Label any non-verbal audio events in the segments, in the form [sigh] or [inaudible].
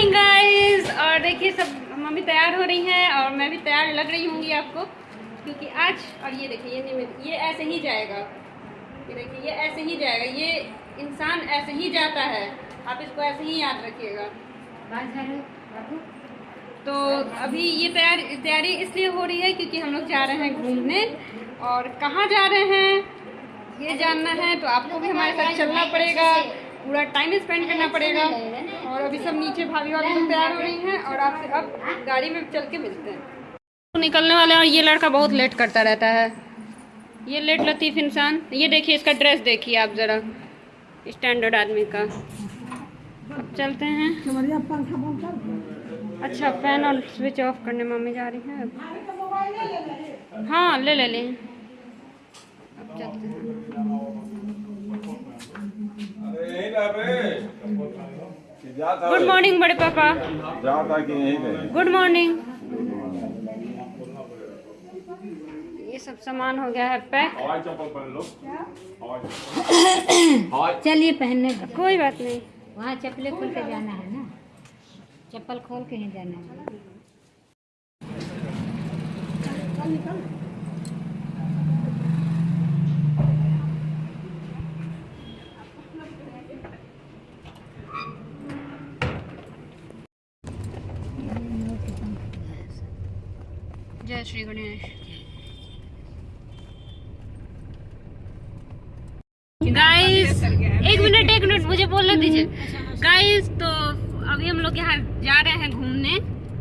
Morning guys और देखिए सब मम्मी तैयार हो रही हैं और मैं भी तैयार लग रही होंगी आपको क्योंकि आज और ये देखिए ये निमित ये ऐसे ही जाएगा। ये देखिए ये ऐसे ही जाएगा। ये इंसान ऐसे ही जाता है। आप इसको ऐसे ही याद रखिएगा। तो अभी ये तैयार तैयारी इसलिए हो रही है क्योंकि हम लोग जा रहे हैं घूमने। और कहाँ जा रहे हैं ये जानना है तो आपको भी हमारे साथ चलना पड़ेगा। पूरा टाइम स्पेंड करना पड़ेगा। और अभी सब नीचे भाभी वाली सब तैयार हो रही हैं और आपसे अब गाड़ी में चल के मिलते हैं। तो निकलने वाले हैं और ये लड़का बहुत लेट करता रहता है। ये लेट लतीफ़ इंसान। ये देखिए इसका ड्रेस देखिए आप ज़रा। स्टैंडर्ड आदमी का। अब चलते हैं। अच्छा फ़ैन और स्विच ऑफ़ करने मम्मी जा रही हैं अब। हाँ ले ले लें। अब चलते हैं। गुड मॉर्निंग बड़े पापा। गुड मॉर्निंग ये सब सामान हो गया है पैक। [coughs] चलिए पहनने। कोई बात नहीं। वहाँ चप्पलें खोल के जाना है ना? चप्पल खोल के ही जाना है। श्री गणेश। गाइस एक मिनट एक मिनट मुझे बोलने दीजिए। गाइस तो अभी हम लोग यहाँ जा रहे हैं घूमने।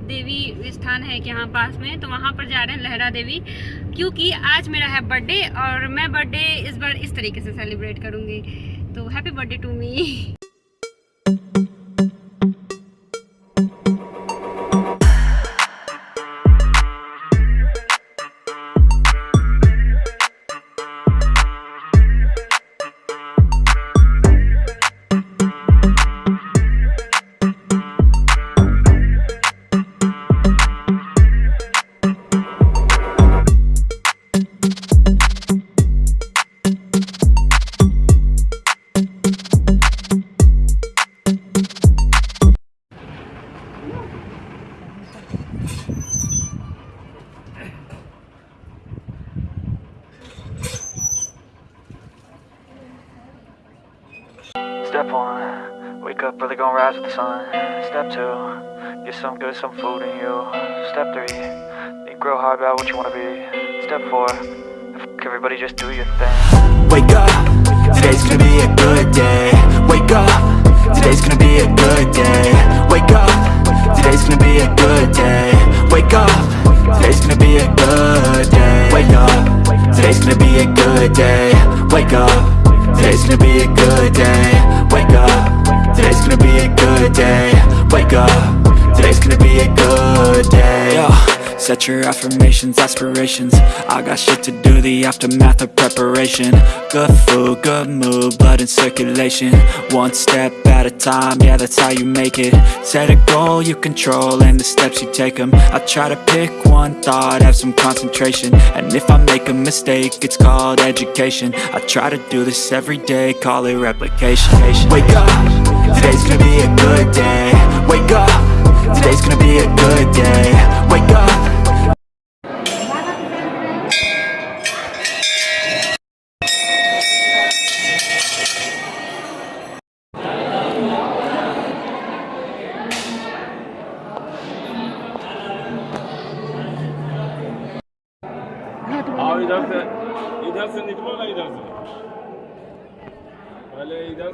देवी स्थान है कि यहाँ पास में तो वहाँ पर जा रहे हैं लहरा देवी, क्योंकि आज मेरा है बर्थडे और मैं बर्थडे इस बार इस तरीके से सेलिब्रेट करूँगी। तो happy birthday to me Step one, wake up early, gonna rise with the sun. Step two, get some good, some food in you. Step three, think real hard about what you wanna be. Step four, fuck everybody, just do your thing. Wake up, today's gonna be a good day Wake up, today's gonna be a good day Wake up, today's gonna be a good day Wake up, today's gonna be a good day Wake up, today's gonna be a good day Wake up, today's gonna be a good day Set your affirmations, aspirations. I got shit to do, the aftermath of preparation. Good food, good mood, blood in circulation. One step at a time, yeah that's how you make it. Set a goal you control and the steps you take them I try to pick one thought, have some concentration. And if I make a mistake, it's called education. I try to do this every day, call it replication. Wake up,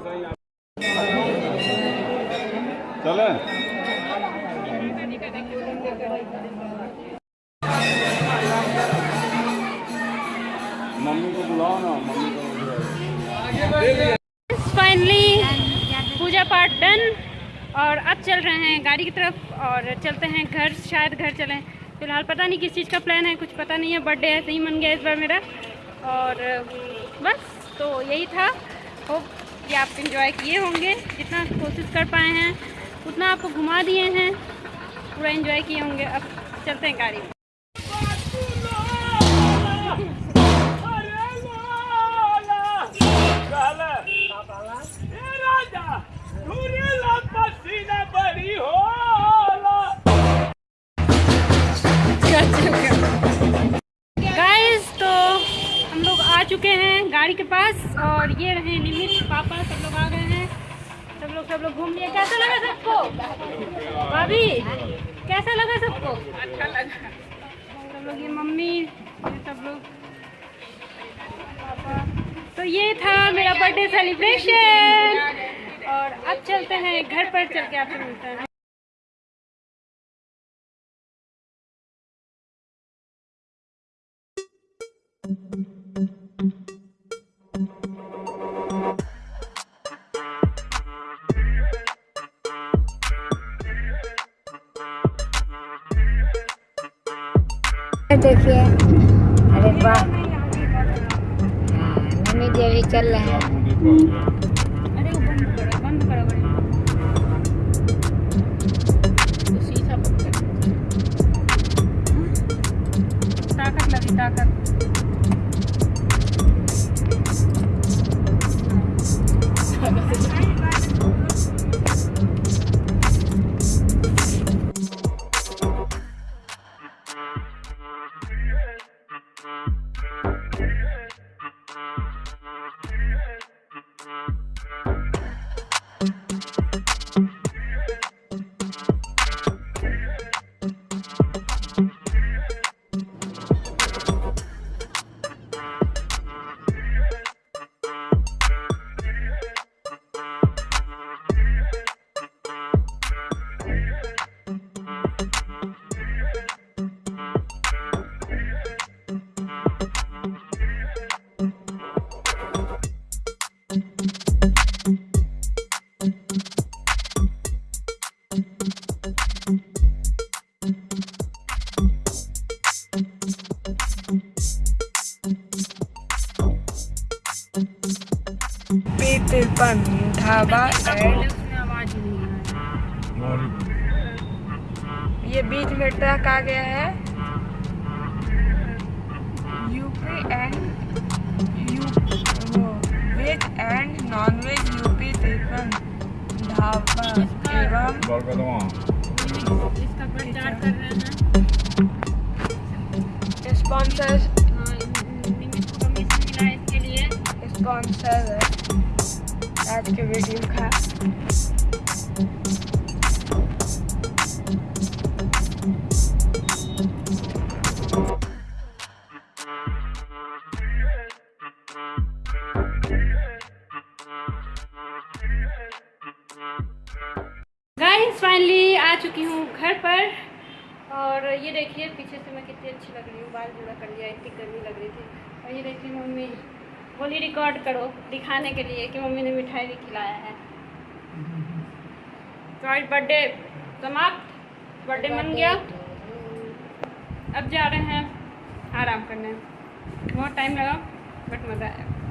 चले। Mummy को बुलाओ ना, mummy को finally पूजा पाठ done और अब चल रहे हैं गाड़ी की तरफ़, और चलते हैं घर, शायद घर चलें। फ़िलहाल पता नहीं किस चीज़ का प्लान है, कुछ पता नहीं है बर्थडे ही मन गया इस बार मेरा। और, बस तो यही था। होप कि आप इंजॉय किए होंगे जितना कोशिश कर पाए हैं उतना आपको घुमा दिए हैं पूरा इंजॉय किए होंगे अब चलते हैं गाड़ी में Gotcha. चुके हैं गाड़ी के पास और ये रहे निमित पापा सब लोग आ गए हैं। सब लोग सब लोग घूम लिए। कैसा लगा सबको? भाभी कैसा लगा सबको? अच्छा लगा। सब लोग ये मम्मी ये सब लोग। पापा तो ये था मेरा बर्थडे सेलिब्रेशन और अब चलते हैं घर पर चल के आपसे मिलते हैं। देखिए। अरे वाह। हाँ, मम्मी जी अभी चल रहे हैं? ताकत लगी ताकत। पीतलपन ढाबा एंड ये बीच में ट्रक आ गया है। UP and U veg and non veg UP तिरपन ढाबा एवं इसका प्रचार कर रहे हैं। आज के वीडियो का गाइस फाइनली आ चुकी हूँ घर पर। और ये देखिए, पीछे से मैं कितनी अच्छी लग रही हूँ। बाल जूड़ा कर लिया, इतनी गर्मी लग रही थी। और ये देखिए मम्मी। बोली रिकॉर्ड करो, दिखाने के लिए कि मम्मी ने मिठाई भी खिलाया है। तो आज बर्थडे समाप्त। बर्थडे मन गया। अब जा रहे हैं, आराम करने। बहुत टाइम लगा बट मज़ा आया।